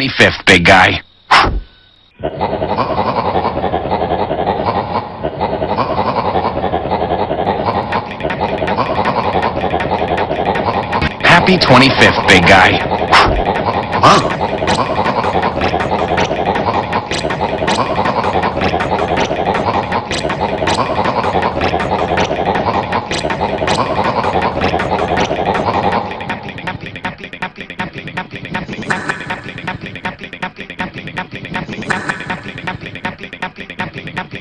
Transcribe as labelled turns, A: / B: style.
A: 25th, big guy. Happy 25th, big guy.
B: Wow. something.